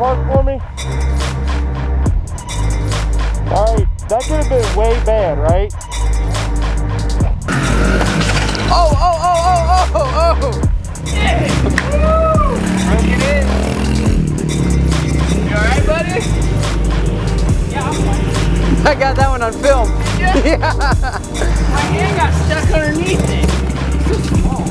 put it in park for me? All right, that could have been way bad, right? Oh, oh, oh, oh, oh, oh! oh. Yeah! Woo! Broke it in. You alright, buddy? Yeah, I'm fine. I got that one on film. Yeah. Yeah. My hand got stuck underneath it. So small.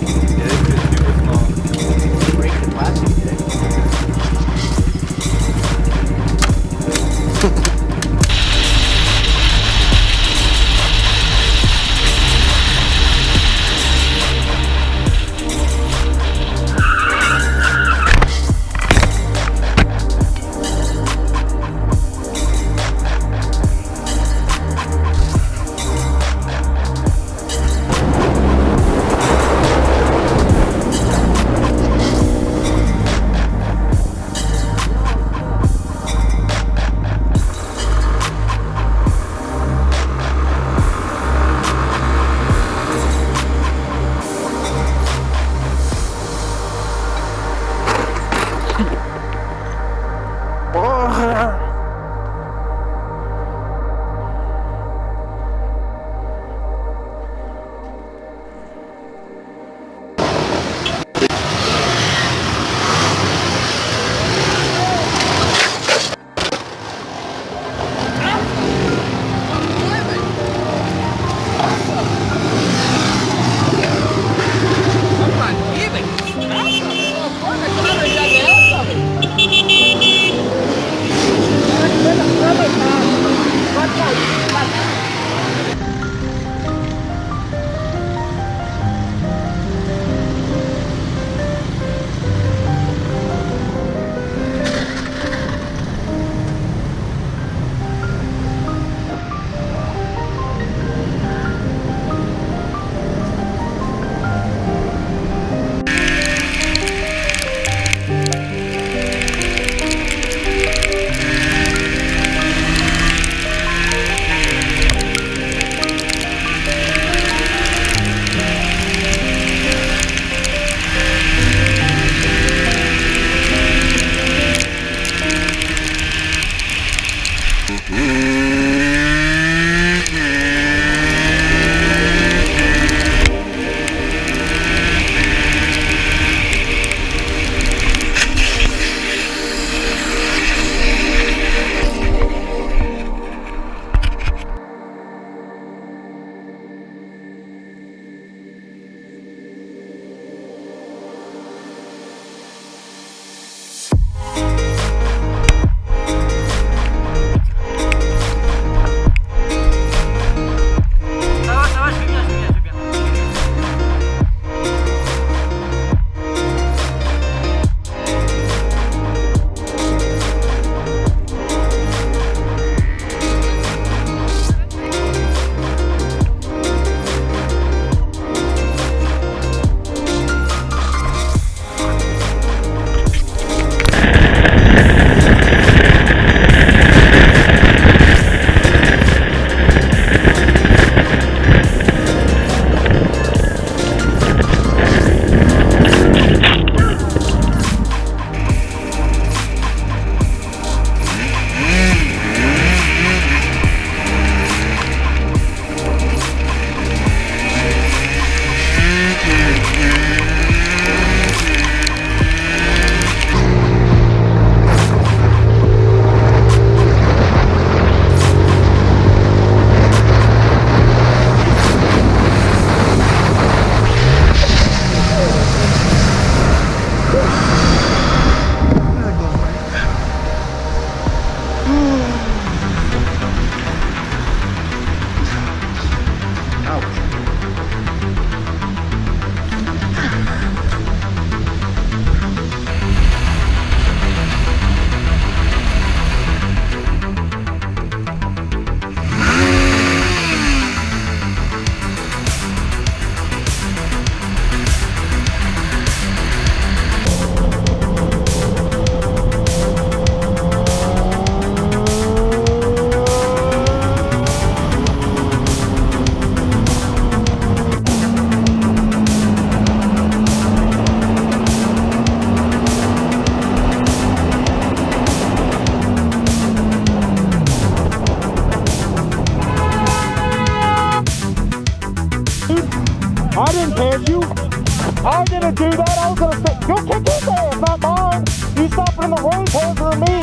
That? I was gonna say, you kick his ass, not mine. You stopping in the road taser me.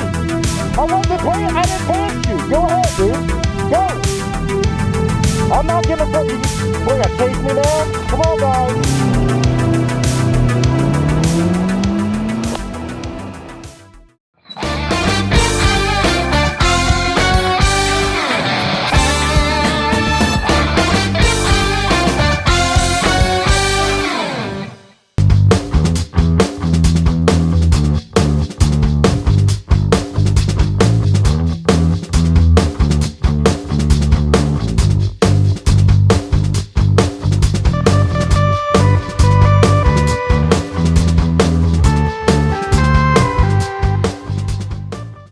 I wasn't paying, I didn't pass you. Go ahead, dude. Go. I'm not gonna put you, we're gonna chase me now? Come on, guys.